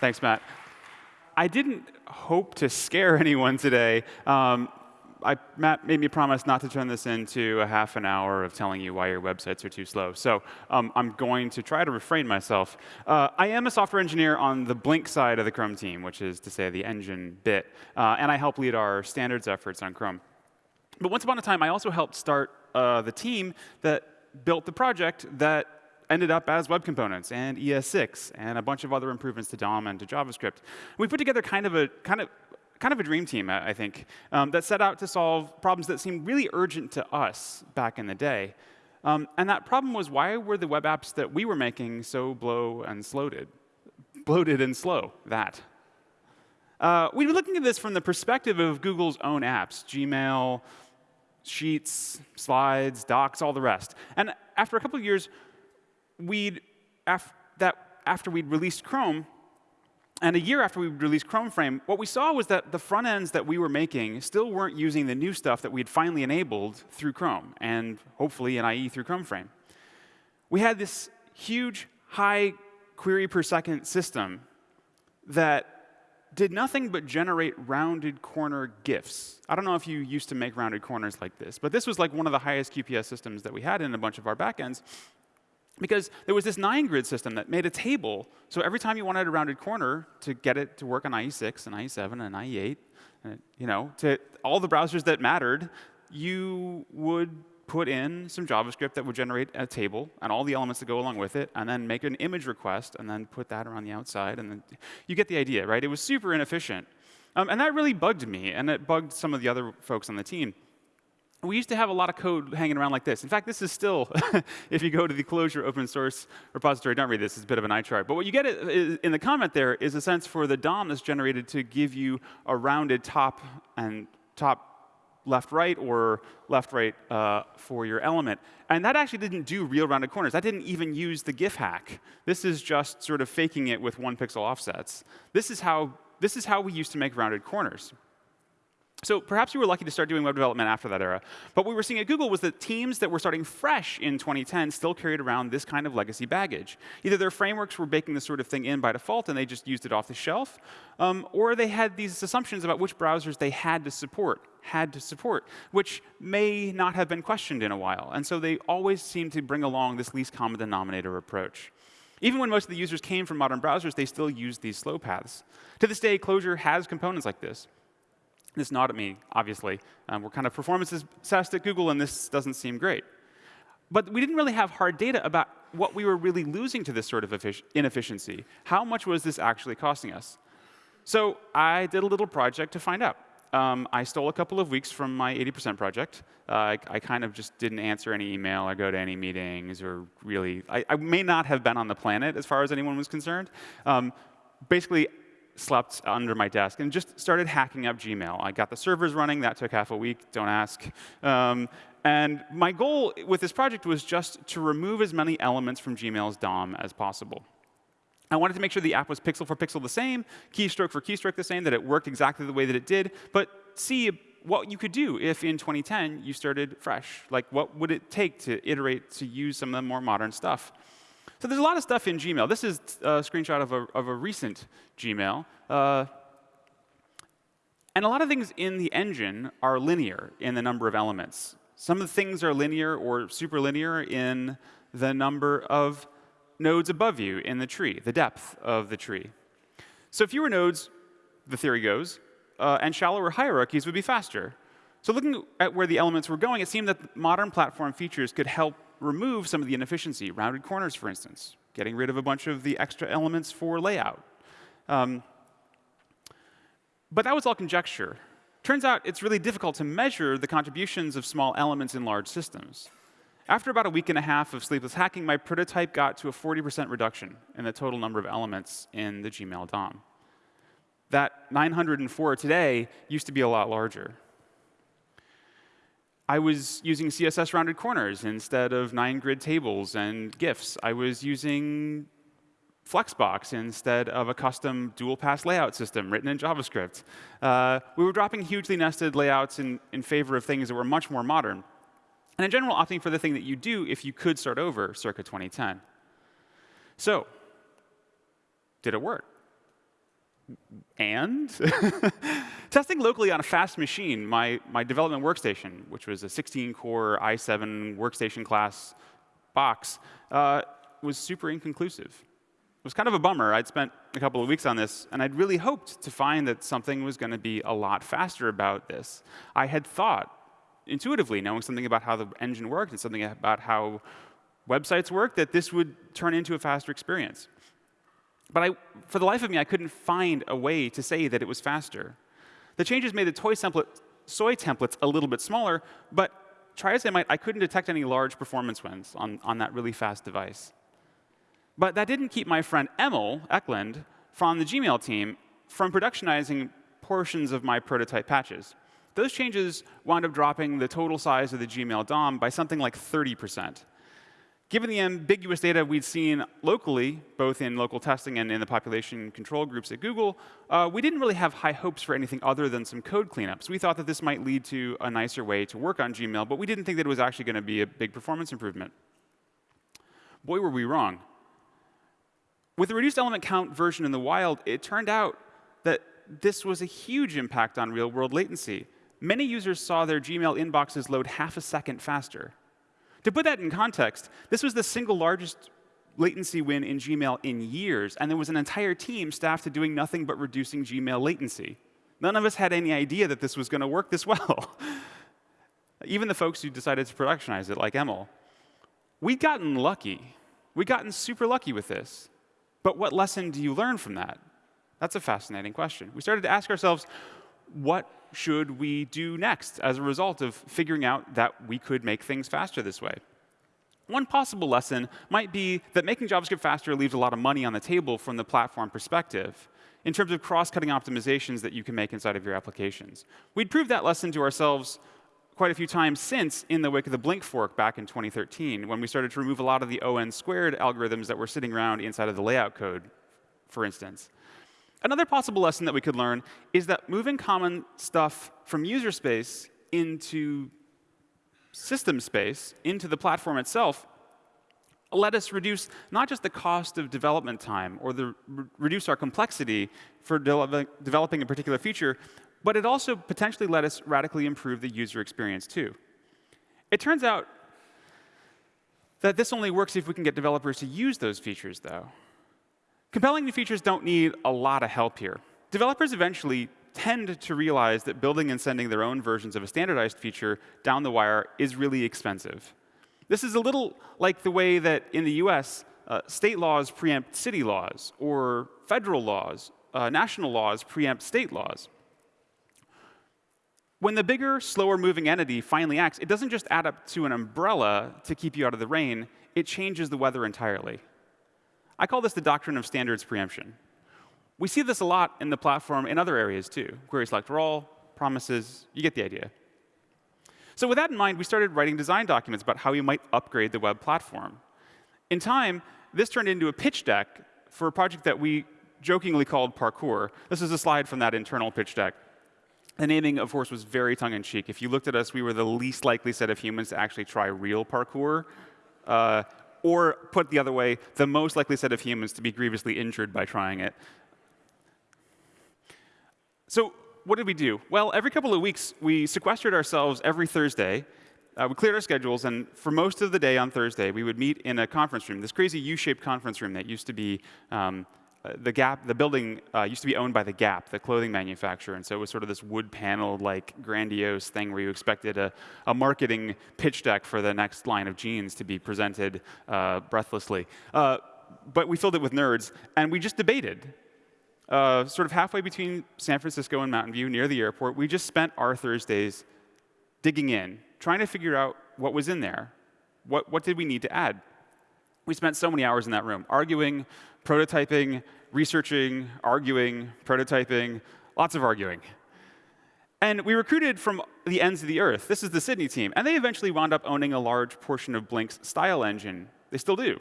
Thanks, Matt. I didn't hope to scare anyone today. Um, I, Matt made me promise not to turn this into a half an hour of telling you why your websites are too slow. So um, I'm going to try to refrain myself. Uh, I am a software engineer on the Blink side of the Chrome team, which is to say the engine bit. Uh, and I help lead our standards efforts on Chrome. But once upon a time, I also helped start uh, the team that built the project that ended up as web components and ES6 and a bunch of other improvements to DOM and to JavaScript. We put together kind of a kind of kind of a dream team, I think, um, that set out to solve problems that seemed really urgent to us back in the day. Um, and that problem was why were the web apps that we were making so blow and slowed? Bloated and slow, that. Uh, we were looking at this from the perspective of Google's own apps, Gmail, Sheets, Slides, Docs, all the rest. And after a couple of years, we'd, af that after we'd released Chrome, and a year after we released Chrome Frame, what we saw was that the front ends that we were making still weren't using the new stuff that we had finally enabled through Chrome, and hopefully in IE through Chrome Frame. We had this huge, high query per second system that did nothing but generate rounded corner GIFs. I don't know if you used to make rounded corners like this, but this was like one of the highest QPS systems that we had in a bunch of our backends because there was this nine grid system that made a table. So every time you wanted a rounded corner to get it to work on IE6 and IE7 and IE8, and, you know, to all the browsers that mattered, you would put in some JavaScript that would generate a table and all the elements that go along with it, and then make an image request, and then put that around the outside. And then you get the idea, right? It was super inefficient. Um, and that really bugged me, and it bugged some of the other folks on the team we used to have a lot of code hanging around like this. In fact, this is still, if you go to the Closure open source repository, don't read this, it's a bit of an eye chart. But what you get in the comment there is a sense for the DOM that's generated to give you a rounded top and top left right or left right uh, for your element. And that actually didn't do real rounded corners. That didn't even use the GIF hack. This is just sort of faking it with one pixel offsets. This is how, this is how we used to make rounded corners. So perhaps we were lucky to start doing web development after that era. But what we were seeing at Google was that teams that were starting fresh in 2010 still carried around this kind of legacy baggage. Either their frameworks were baking this sort of thing in by default and they just used it off the shelf, um, or they had these assumptions about which browsers they had to support, had to support, which may not have been questioned in a while. And so they always seemed to bring along this least common denominator approach. Even when most of the users came from modern browsers, they still used these slow paths. To this day, Closure has components like this. This not at me, obviously. Um, we're kind of performance obsessed at Google, and this doesn't seem great. But we didn't really have hard data about what we were really losing to this sort of inefficiency. How much was this actually costing us? So I did a little project to find out. Um, I stole a couple of weeks from my 80% project. Uh, I, I, kind of just didn't answer any email or go to any meetings or really, I, I may not have been on the planet as far as anyone was concerned. Um, basically, slept under my desk and just started hacking up Gmail. I got the servers running. That took half a week. Don't ask. Um, and my goal with this project was just to remove as many elements from Gmail's DOM as possible. I wanted to make sure the app was pixel for pixel the same, keystroke for keystroke the same, that it worked exactly the way that it did, but see what you could do if in 2010 you started fresh. Like, what would it take to iterate to use some of the more modern stuff? So there's a lot of stuff in Gmail. This is a screenshot of a, of a recent Gmail. Uh, and a lot of things in the engine are linear in the number of elements. Some of the things are linear or superlinear in the number of nodes above you in the tree, the depth of the tree. So fewer nodes, the theory goes, uh, and shallower hierarchies would be faster. So looking at where the elements were going, it seemed that modern platform features could help remove some of the inefficiency, rounded corners, for instance, getting rid of a bunch of the extra elements for layout. Um, but that was all conjecture. Turns out it's really difficult to measure the contributions of small elements in large systems. After about a week and a half of sleepless hacking, my prototype got to a 40% reduction in the total number of elements in the Gmail DOM. That 904 today used to be a lot larger. I was using CSS rounded corners instead of nine grid tables and GIFs. I was using Flexbox instead of a custom dual pass layout system written in JavaScript. Uh, we were dropping hugely nested layouts in, in favor of things that were much more modern. And in general, opting for the thing that you do if you could start over circa 2010. So, did it work? And testing locally on a fast machine, my, my development workstation, which was a 16-core i7 workstation class box, uh, was super inconclusive. It was kind of a bummer. I'd spent a couple of weeks on this, and I'd really hoped to find that something was going to be a lot faster about this. I had thought, intuitively, knowing something about how the engine worked and something about how websites work, that this would turn into a faster experience. But I, for the life of me, I couldn't find a way to say that it was faster. The changes made the toy template, soy templates a little bit smaller, but try as I might, I couldn't detect any large performance wins on, on that really fast device. But that didn't keep my friend Emil Eklund from the Gmail team from productionizing portions of my prototype patches. Those changes wound up dropping the total size of the Gmail DOM by something like 30 percent. Given the ambiguous data we'd seen locally, both in local testing and in the population control groups at Google, uh, we didn't really have high hopes for anything other than some code cleanups. We thought that this might lead to a nicer way to work on Gmail, but we didn't think that it was actually going to be a big performance improvement. Boy, were we wrong. With the reduced element count version in the wild, it turned out that this was a huge impact on real-world latency. Many users saw their Gmail inboxes load half a second faster. To put that in context, this was the single largest latency win in Gmail in years, and there was an entire team staffed to doing nothing but reducing Gmail latency. None of us had any idea that this was going to work this well. Even the folks who decided to productionize it, like Emil. We'd gotten lucky. We'd gotten super lucky with this. But what lesson do you learn from that? That's a fascinating question. We started to ask ourselves, what should we do next as a result of figuring out that we could make things faster this way? One possible lesson might be that making JavaScript faster leaves a lot of money on the table from the platform perspective in terms of cross-cutting optimizations that you can make inside of your applications. We'd proved that lesson to ourselves quite a few times since in the wake of the Blink fork back in 2013, when we started to remove a lot of the ON squared algorithms that were sitting around inside of the layout code, for instance. Another possible lesson that we could learn is that moving common stuff from user space into system space, into the platform itself, let us reduce not just the cost of development time or the, re reduce our complexity for de developing a particular feature, but it also potentially let us radically improve the user experience too. It turns out that this only works if we can get developers to use those features, though. Compelling new features don't need a lot of help here. Developers eventually tend to realize that building and sending their own versions of a standardized feature down the wire is really expensive. This is a little like the way that in the US, uh, state laws preempt city laws, or federal laws, uh, national laws preempt state laws. When the bigger, slower moving entity finally acts, it doesn't just add up to an umbrella to keep you out of the rain, it changes the weather entirely. I call this the doctrine of standards preemption. We see this a lot in the platform in other areas too. Query select all, promises, you get the idea. So with that in mind, we started writing design documents about how we might upgrade the web platform. In time, this turned into a pitch deck for a project that we jokingly called Parkour. This is a slide from that internal pitch deck. The naming, of course, was very tongue-in-cheek. If you looked at us, we were the least likely set of humans to actually try real parkour. Uh, or put the other way, the most likely set of humans to be grievously injured by trying it. So what did we do? Well, every couple of weeks, we sequestered ourselves every Thursday. Uh, we cleared our schedules, and for most of the day on Thursday, we would meet in a conference room, this crazy U-shaped conference room that used to be um, the Gap, the building uh, used to be owned by the Gap, the clothing manufacturer, and so it was sort of this wood-paneled, like grandiose thing where you expected a, a, marketing pitch deck for the next line of jeans to be presented uh, breathlessly. Uh, but we filled it with nerds, and we just debated. Uh, sort of halfway between San Francisco and Mountain View, near the airport, we just spent our Thursdays digging in, trying to figure out what was in there. What, what did we need to add? We spent so many hours in that room, arguing, prototyping, researching, arguing, prototyping, lots of arguing. And we recruited from the ends of the earth. This is the Sydney team. And they eventually wound up owning a large portion of Blink's style engine. They still do.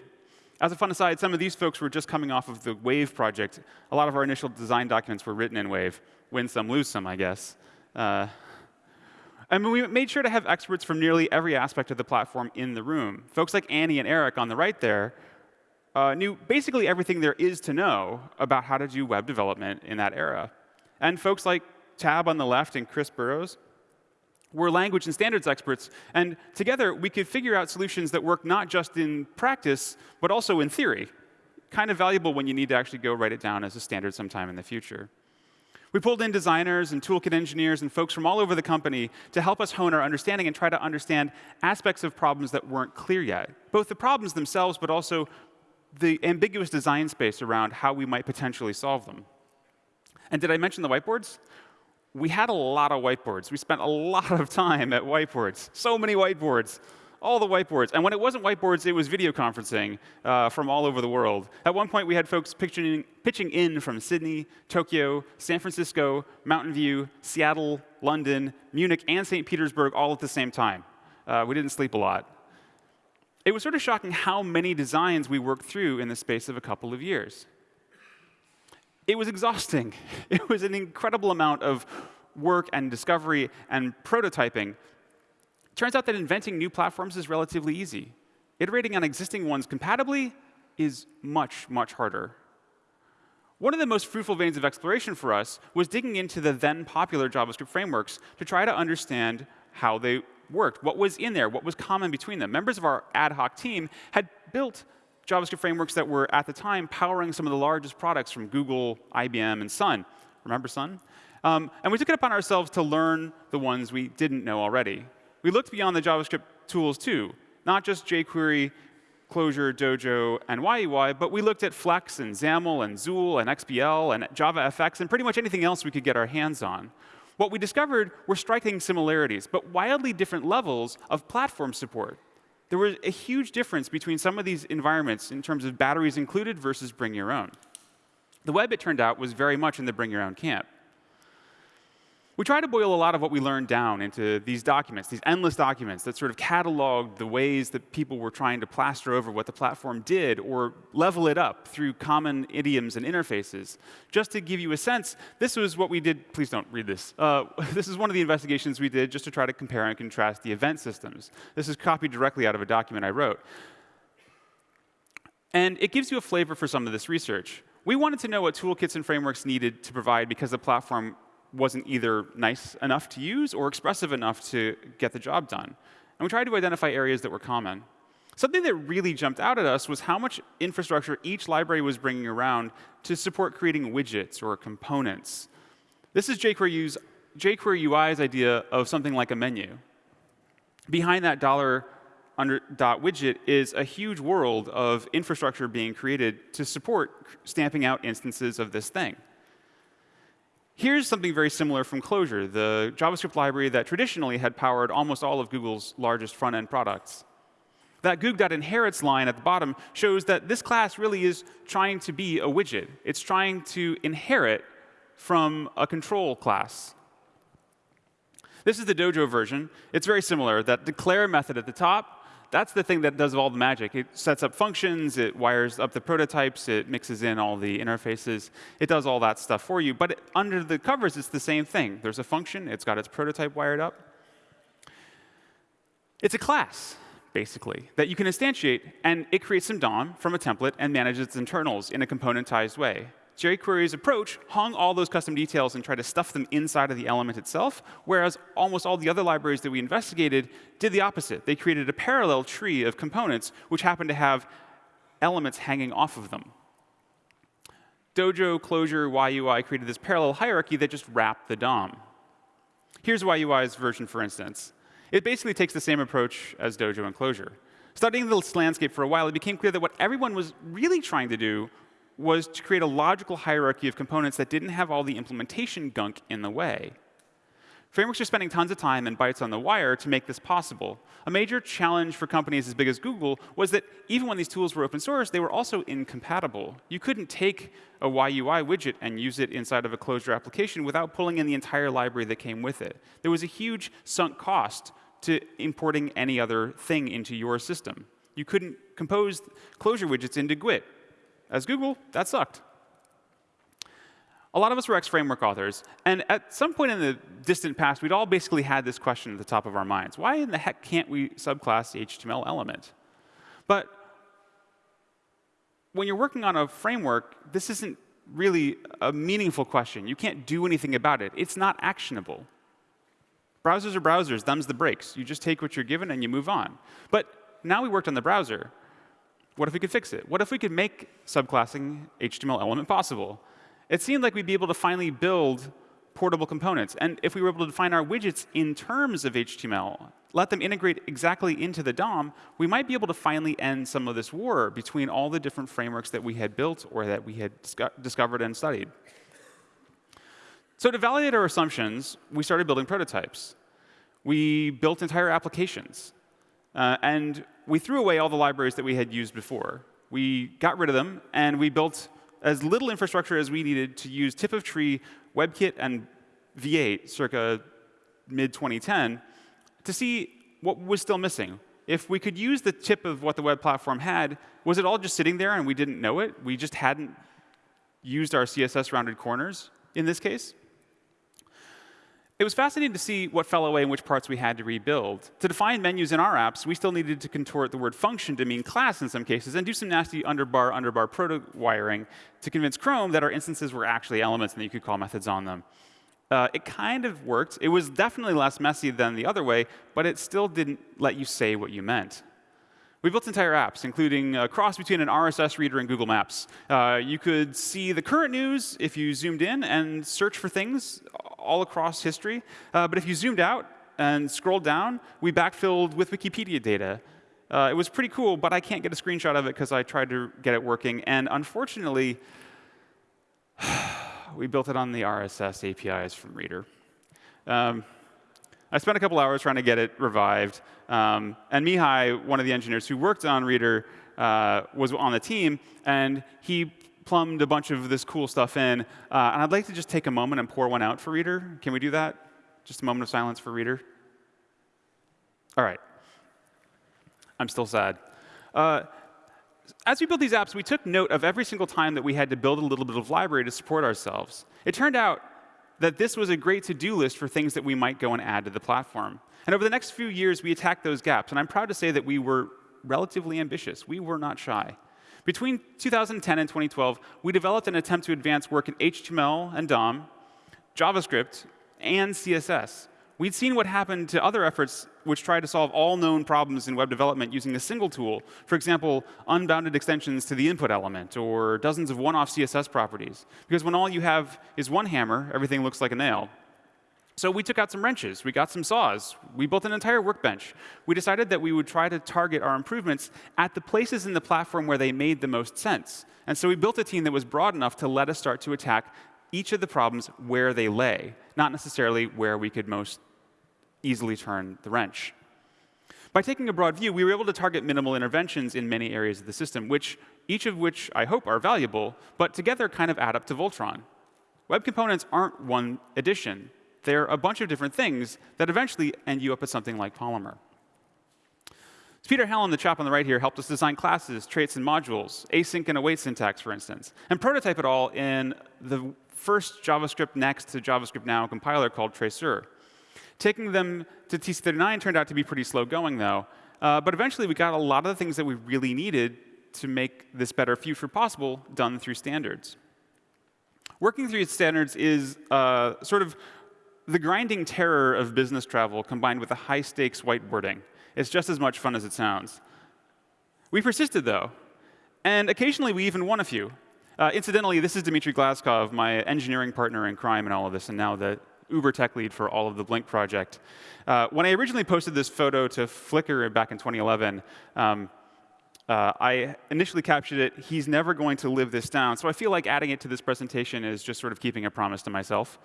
As a fun aside, some of these folks were just coming off of the Wave project. A lot of our initial design documents were written in Wave. Win some, lose some, I guess. Uh, and we made sure to have experts from nearly every aspect of the platform in the room. Folks like Annie and Eric on the right there uh, knew basically everything there is to know about how to do web development in that era. And folks like Tab on the left and Chris Burrows were language and standards experts, and together we could figure out solutions that work not just in practice, but also in theory. Kind of valuable when you need to actually go write it down as a standard sometime in the future. We pulled in designers and toolkit engineers and folks from all over the company to help us hone our understanding and try to understand aspects of problems that weren't clear yet, both the problems themselves, but also the ambiguous design space around how we might potentially solve them. And did I mention the whiteboards? We had a lot of whiteboards. We spent a lot of time at whiteboards. So many whiteboards. All the whiteboards. And when it wasn't whiteboards, it was video conferencing uh, from all over the world. At one point, we had folks pitching, pitching in from Sydney, Tokyo, San Francisco, Mountain View, Seattle, London, Munich, and St. Petersburg all at the same time. Uh, we didn't sleep a lot it was sort of shocking how many designs we worked through in the space of a couple of years. It was exhausting. It was an incredible amount of work and discovery and prototyping. Turns out that inventing new platforms is relatively easy. Iterating on existing ones compatibly is much, much harder. One of the most fruitful veins of exploration for us was digging into the then popular JavaScript frameworks to try to understand how they worked, what was in there, what was common between them. Members of our ad hoc team had built JavaScript frameworks that were, at the time, powering some of the largest products from Google, IBM, and Sun. Remember Sun? Um, and we took it upon ourselves to learn the ones we didn't know already. We looked beyond the JavaScript tools, too, not just jQuery, Closure, Dojo, and YUI, but we looked at Flex and XAML and XUL and XBL and JavaFX and pretty much anything else we could get our hands on. What we discovered were striking similarities, but wildly different levels of platform support. There was a huge difference between some of these environments in terms of batteries included versus bring your own. The web, it turned out, was very much in the bring your own camp. We try to boil a lot of what we learned down into these documents, these endless documents that sort of cataloged the ways that people were trying to plaster over what the platform did or level it up through common idioms and interfaces. Just to give you a sense, this was what we did. Please don't read this. Uh, this is one of the investigations we did just to try to compare and contrast the event systems. This is copied directly out of a document I wrote. And it gives you a flavor for some of this research. We wanted to know what toolkits and frameworks needed to provide because the platform wasn't either nice enough to use or expressive enough to get the job done. And we tried to identify areas that were common. Something that really jumped out at us was how much infrastructure each library was bringing around to support creating widgets or components. This is jQuery, jQuery UI's idea of something like a menu. Behind that dollar under dot widget is a huge world of infrastructure being created to support stamping out instances of this thing. Here's something very similar from Closure, the JavaScript library that traditionally had powered almost all of Google's largest front-end products. That Goog.inherits line at the bottom shows that this class really is trying to be a widget. It's trying to inherit from a control class. This is the Dojo version. It's very similar. That declare method at the top that's the thing that does all the magic. It sets up functions, it wires up the prototypes, it mixes in all the interfaces. It does all that stuff for you. But it, under the covers, it's the same thing. There's a function, it's got its prototype wired up. It's a class, basically, that you can instantiate, and it creates some DOM from a template and manages its internals in a componentized way jQuery's approach hung all those custom details and tried to stuff them inside of the element itself, whereas almost all the other libraries that we investigated did the opposite. They created a parallel tree of components which happened to have elements hanging off of them. Dojo, Closure, YUI created this parallel hierarchy that just wrapped the DOM. Here's YUI's version, for instance. It basically takes the same approach as Dojo and Closure. Studying this landscape for a while, it became clear that what everyone was really trying to do was to create a logical hierarchy of components that didn't have all the implementation gunk in the way. Frameworks are spending tons of time and bytes on the wire to make this possible. A major challenge for companies as big as Google was that even when these tools were open source, they were also incompatible. You couldn't take a YUI widget and use it inside of a closure application without pulling in the entire library that came with it. There was a huge sunk cost to importing any other thing into your system. You couldn't compose closure widgets into GWT as Google, that sucked. A lot of us were X-framework authors, and at some point in the distant past, we'd all basically had this question at the top of our minds. Why in the heck can't we subclass the HTML element? But when you're working on a framework, this isn't really a meaningful question. You can't do anything about it. It's not actionable. Browsers are browsers, thumbs the breaks. You just take what you're given and you move on. But now we worked on the browser. What if we could fix it? What if we could make subclassing HTML element possible? It seemed like we'd be able to finally build portable components. And if we were able to define our widgets in terms of HTML, let them integrate exactly into the DOM, we might be able to finally end some of this war between all the different frameworks that we had built or that we had discovered and studied. So to validate our assumptions, we started building prototypes. We built entire applications. Uh, and we threw away all the libraries that we had used before. We got rid of them, and we built as little infrastructure as we needed to use tip of tree, WebKit, and V8 circa mid-2010 to see what was still missing. If we could use the tip of what the web platform had, was it all just sitting there and we didn't know it? We just hadn't used our CSS rounded corners in this case? It was fascinating to see what fell away and which parts we had to rebuild. To define menus in our apps, we still needed to contort the word function to mean class in some cases and do some nasty underbar, underbar proto wiring to convince Chrome that our instances were actually elements and that you could call methods on them. Uh, it kind of worked. It was definitely less messy than the other way, but it still didn't let you say what you meant. We built entire apps, including a cross between an RSS reader and Google Maps. Uh, you could see the current news if you zoomed in and search for things all across history. Uh, but if you zoomed out and scrolled down, we backfilled with Wikipedia data. Uh, it was pretty cool, but I can't get a screenshot of it because I tried to get it working. And unfortunately, we built it on the RSS APIs from Reader. Um, I spent a couple hours trying to get it revived. Um, and Mihai, one of the engineers who worked on Reader, uh, was on the team, and he plumbed a bunch of this cool stuff in. Uh, and I'd like to just take a moment and pour one out for Reader. Can we do that? Just a moment of silence for Reader. All right. I'm still sad. Uh, as we built these apps, we took note of every single time that we had to build a little bit of library to support ourselves. It turned out that this was a great to-do list for things that we might go and add to the platform. And over the next few years, we attacked those gaps. And I'm proud to say that we were relatively ambitious. We were not shy. Between 2010 and 2012, we developed an attempt to advance work in HTML and DOM, JavaScript, and CSS. We'd seen what happened to other efforts which tried to solve all known problems in web development using a single tool. For example, unbounded extensions to the input element, or dozens of one-off CSS properties. Because when all you have is one hammer, everything looks like a nail. So we took out some wrenches, we got some saws, we built an entire workbench. We decided that we would try to target our improvements at the places in the platform where they made the most sense. And so we built a team that was broad enough to let us start to attack each of the problems where they lay, not necessarily where we could most easily turn the wrench. By taking a broad view, we were able to target minimal interventions in many areas of the system, which each of which I hope are valuable, but together kind of add up to Voltron. Web components aren't one addition. They're a bunch of different things that eventually end you up with something like Polymer. Peter Hallam, the chap on the right here, helped us design classes, traits, and modules, async and await syntax, for instance, and prototype it all in the first JavaScript Next to JavaScript Now compiler called Traceur. Taking them to TC39 turned out to be pretty slow going, though. Uh, but eventually, we got a lot of the things that we really needed to make this better future possible done through standards. Working through standards is uh, sort of the grinding terror of business travel combined with the high-stakes whiteboarding. It's just as much fun as it sounds. We persisted, though, and occasionally we even won a few. Uh, incidentally, this is Dmitry Glazkov, my engineering partner in crime and all of this, and now the Uber tech lead for all of the Blink project. Uh, when I originally posted this photo to Flickr back in 2011, um, uh, I initially captured it, he's never going to live this down. So I feel like adding it to this presentation is just sort of keeping a promise to myself.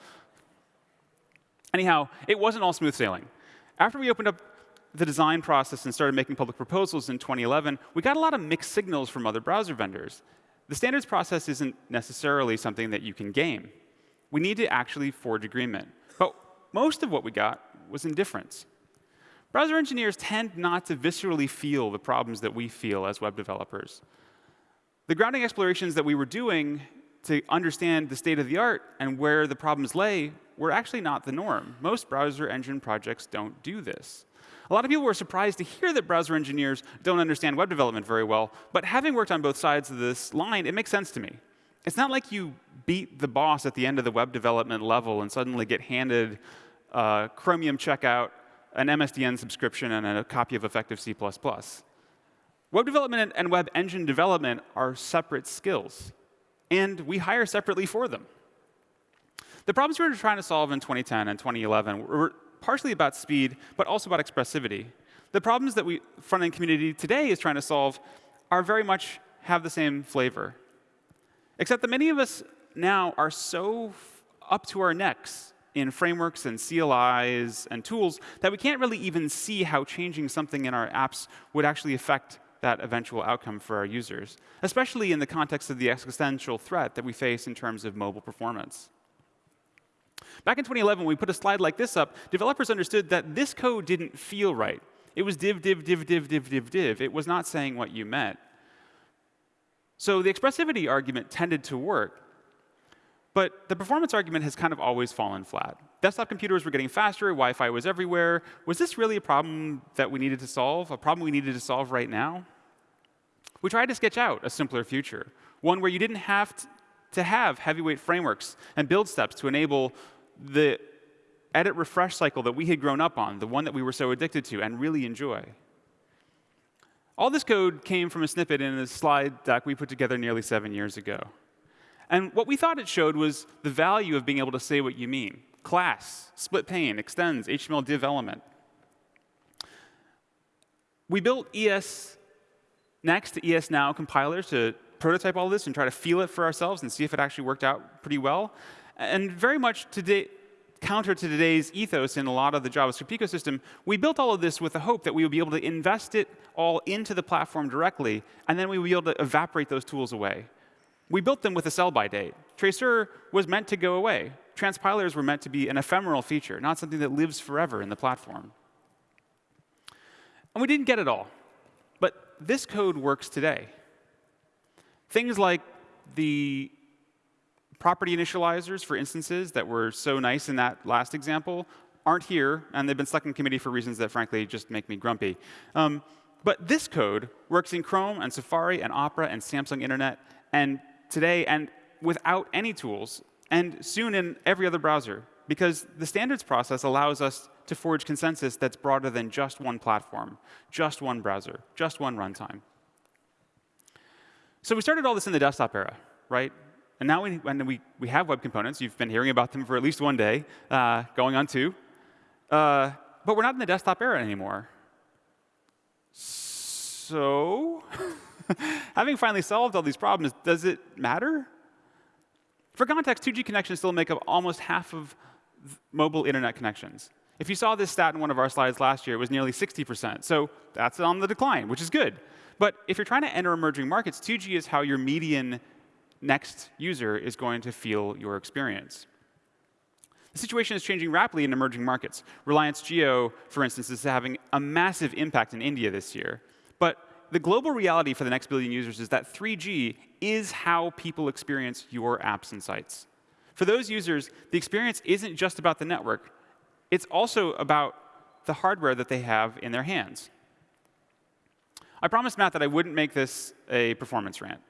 Anyhow, it wasn't all smooth sailing. After we opened up the design process and started making public proposals in 2011, we got a lot of mixed signals from other browser vendors. The standards process isn't necessarily something that you can game we need to actually forge agreement. But most of what we got was indifference. Browser engineers tend not to viscerally feel the problems that we feel as web developers. The grounding explorations that we were doing to understand the state of the art and where the problems lay were actually not the norm. Most browser engine projects don't do this. A lot of people were surprised to hear that browser engineers don't understand web development very well, but having worked on both sides of this line, it makes sense to me. It's not like you beat the boss at the end of the web development level and suddenly get handed a Chromium checkout, an MSDN subscription, and a copy of effective C++. Web development and web engine development are separate skills, and we hire separately for them. The problems we were trying to solve in 2010 and 2011 were partially about speed, but also about expressivity. The problems that we front-end community today is trying to solve are very much have the same flavor. Except that many of us now are so up to our necks in frameworks and CLIs and tools that we can't really even see how changing something in our apps would actually affect that eventual outcome for our users, especially in the context of the existential threat that we face in terms of mobile performance. Back in 2011, when we put a slide like this up, developers understood that this code didn't feel right. It was div, div, div, div, div, div, div. It was not saying what you meant. So the expressivity argument tended to work. But the performance argument has kind of always fallen flat. Desktop computers were getting faster, Wi-Fi was everywhere. Was this really a problem that we needed to solve, a problem we needed to solve right now? We tried to sketch out a simpler future, one where you didn't have to have heavyweight frameworks and build steps to enable the edit refresh cycle that we had grown up on, the one that we were so addicted to and really enjoy. All this code came from a snippet in a slide deck we put together nearly seven years ago. And what we thought it showed was the value of being able to say what you mean. Class, split pane, extends, HTML div element. We built ES Next to ES Now compilers to prototype all this and try to feel it for ourselves and see if it actually worked out pretty well. And very much today, counter to today's ethos in a lot of the JavaScript ecosystem, we built all of this with the hope that we would be able to invest it all into the platform directly, and then we would be able to evaporate those tools away. We built them with a sell-by date. Traceur was meant to go away. Transpilers were meant to be an ephemeral feature, not something that lives forever in the platform. And we didn't get it all. But this code works today. Things like the property initializers for instances that were so nice in that last example aren't here, and they've been stuck in committee for reasons that, frankly, just make me grumpy. Um, but this code works in Chrome and Safari and Opera and Samsung Internet and today and without any tools, and soon in every other browser, because the standards process allows us to forge consensus that's broader than just one platform, just one browser, just one runtime. So we started all this in the desktop era, right? And now we, when we, we have web components, you've been hearing about them for at least one day, uh, going on two. Uh, but we're not in the desktop era anymore. So, having finally solved all these problems, does it matter? For context, 2G connections still make up almost half of mobile internet connections. If you saw this stat in one of our slides last year, it was nearly 60%. So that's on the decline, which is good. But if you're trying to enter emerging markets, 2G is how your median next user is going to feel your experience. The situation is changing rapidly in emerging markets. Reliance Jio, for instance, is having a massive impact in India this year. But the global reality for the next billion users is that 3G is how people experience your apps and sites. For those users, the experience isn't just about the network. It's also about the hardware that they have in their hands. I promised Matt that I wouldn't make this a performance rant.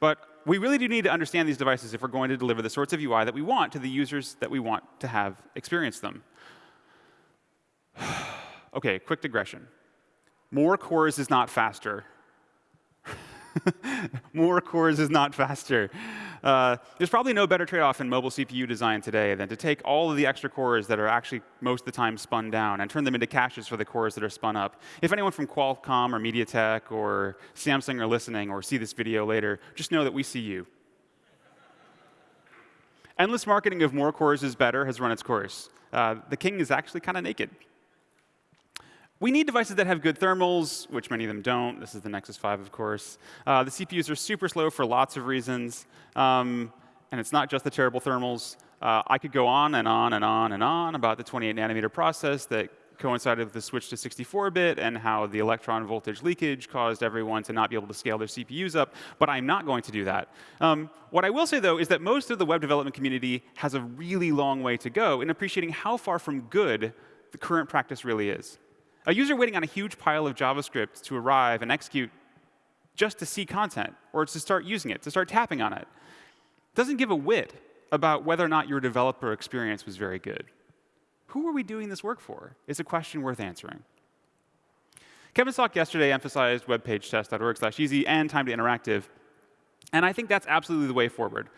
But we really do need to understand these devices if we're going to deliver the sorts of UI that we want to the users that we want to have experience them. OK, quick digression. More cores is not faster. More cores is not faster. Uh, there's probably no better trade-off in mobile CPU design today than to take all of the extra cores that are actually most of the time spun down and turn them into caches for the cores that are spun up. If anyone from Qualcomm or MediaTek or Samsung are listening or see this video later, just know that we see you. Endless marketing of more cores is better has run its course. Uh, the king is actually kind of naked. We need devices that have good thermals, which many of them don't. This is the Nexus 5, of course. Uh, the CPUs are super slow for lots of reasons. Um, and it's not just the terrible thermals. Uh, I could go on and on and on and on about the 28 nanometer process that coincided with the switch to 64-bit and how the electron voltage leakage caused everyone to not be able to scale their CPUs up, but I'm not going to do that. Um, what I will say, though, is that most of the web development community has a really long way to go in appreciating how far from good the current practice really is. A user waiting on a huge pile of JavaScript to arrive and execute just to see content or to start using it, to start tapping on it, doesn't give a whit about whether or not your developer experience was very good. Who are we doing this work for? Is a question worth answering. Kevin's talk yesterday emphasized webpagetest.org slash easy and time to interactive. And I think that's absolutely the way forward.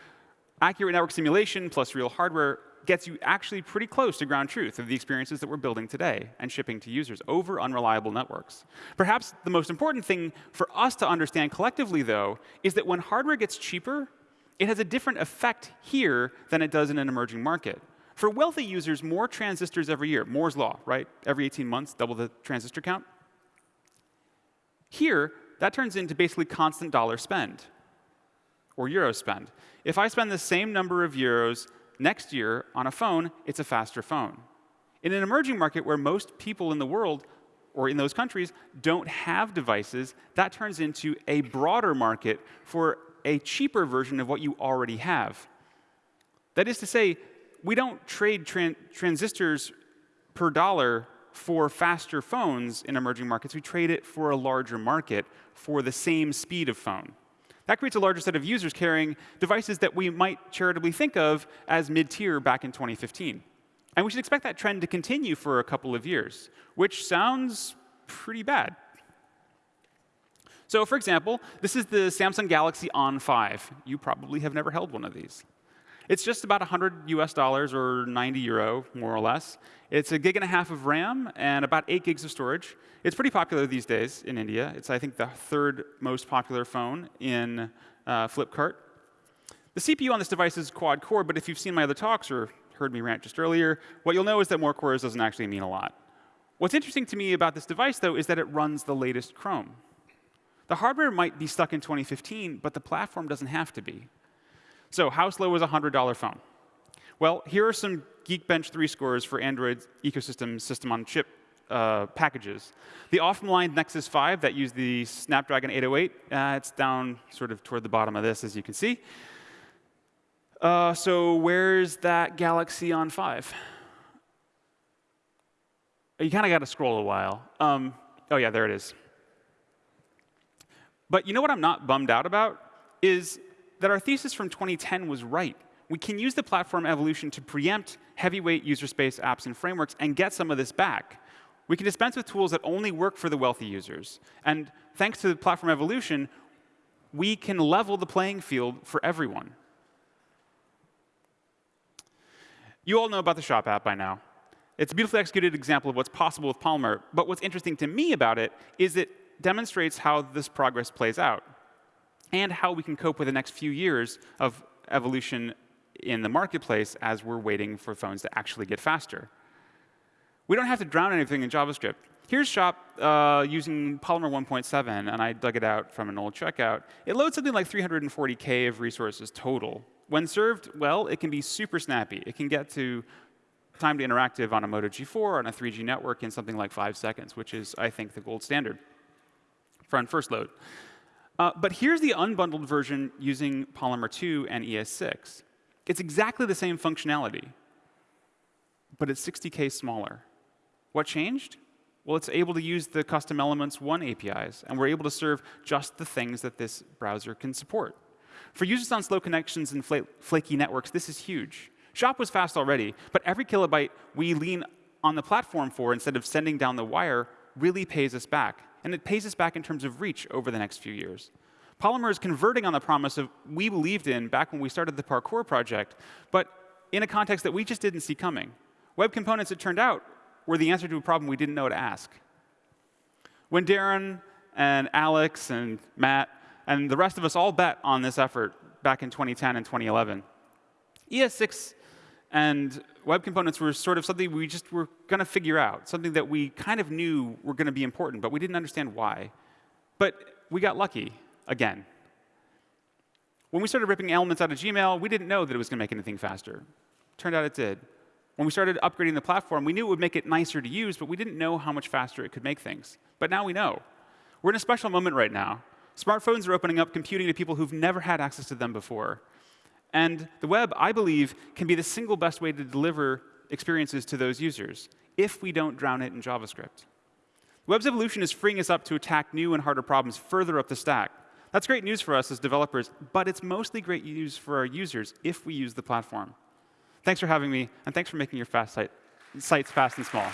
Accurate network simulation plus real hardware gets you actually pretty close to ground truth of the experiences that we're building today and shipping to users over unreliable networks. Perhaps the most important thing for us to understand collectively, though, is that when hardware gets cheaper, it has a different effect here than it does in an emerging market. For wealthy users, more transistors every year, Moore's law, right? Every 18 months, double the transistor count. Here, that turns into basically constant dollar spend or euro spend. If I spend the same number of euros next year on a phone, it's a faster phone. In an emerging market where most people in the world or in those countries don't have devices, that turns into a broader market for a cheaper version of what you already have. That is to say, we don't trade tran transistors per dollar for faster phones in emerging markets. We trade it for a larger market for the same speed of phone. That creates a larger set of users carrying devices that we might charitably think of as mid-tier back in 2015. And we should expect that trend to continue for a couple of years, which sounds pretty bad. So for example, this is the Samsung Galaxy On 5. You probably have never held one of these. It's just about 100 US dollars or 90 euro, more or less. It's a gig and a half of RAM and about 8 gigs of storage. It's pretty popular these days in India. It's, I think, the third most popular phone in uh, Flipkart. The CPU on this device is quad core, but if you've seen my other talks or heard me rant just earlier, what you'll know is that more cores doesn't actually mean a lot. What's interesting to me about this device, though, is that it runs the latest Chrome. The hardware might be stuck in 2015, but the platform doesn't have to be. So how slow is a $100 phone? Well, here are some Geekbench 3 scores for Android ecosystem system on chip uh, packages. The off-the-line Nexus 5 that use the Snapdragon 808, uh, it's down sort of toward the bottom of this, as you can see. Uh, so where's that Galaxy on 5? You kind of got to scroll a while. Um, oh, yeah, there it is. But you know what I'm not bummed out about? Is that our thesis from 2010 was right. We can use the platform evolution to preempt heavyweight user space apps and frameworks and get some of this back. We can dispense with tools that only work for the wealthy users. And thanks to the platform evolution, we can level the playing field for everyone. You all know about the Shop app by now. It's a beautifully executed example of what's possible with Polymer. But what's interesting to me about it is it demonstrates how this progress plays out and how we can cope with the next few years of evolution in the marketplace as we're waiting for phones to actually get faster. We don't have to drown anything in JavaScript. Here's Shop uh, using Polymer 1.7, and I dug it out from an old checkout. It loads something like 340K of resources total. When served well, it can be super snappy. It can get to time to interactive on a Moto G4 on a 3G network in something like five seconds, which is, I think, the gold standard for on first load. Uh, but here's the unbundled version using Polymer 2 and ES6. It's exactly the same functionality, but it's 60K smaller. What changed? Well, it's able to use the custom elements 1 APIs, and we're able to serve just the things that this browser can support. For users on slow connections and flaky networks, this is huge. Shop was fast already, but every kilobyte we lean on the platform for instead of sending down the wire really pays us back and it pays us back in terms of reach over the next few years. Polymer is converting on the promise of we believed in back when we started the Parkour project, but in a context that we just didn't see coming. Web components, it turned out, were the answer to a problem we didn't know to ask. When Darren and Alex and Matt and the rest of us all bet on this effort back in 2010 and 2011, ES6 and web components were sort of something we just were going to figure out, something that we kind of knew were going to be important, but we didn't understand why. But we got lucky again. When we started ripping elements out of Gmail, we didn't know that it was going to make anything faster. Turned out it did. When we started upgrading the platform, we knew it would make it nicer to use, but we didn't know how much faster it could make things. But now we know. We're in a special moment right now. Smartphones are opening up computing to people who've never had access to them before. And the web, I believe, can be the single best way to deliver experiences to those users if we don't drown it in JavaScript. The Web's evolution is freeing us up to attack new and harder problems further up the stack. That's great news for us as developers, but it's mostly great news for our users if we use the platform. Thanks for having me, and thanks for making your fast site, sites fast and small.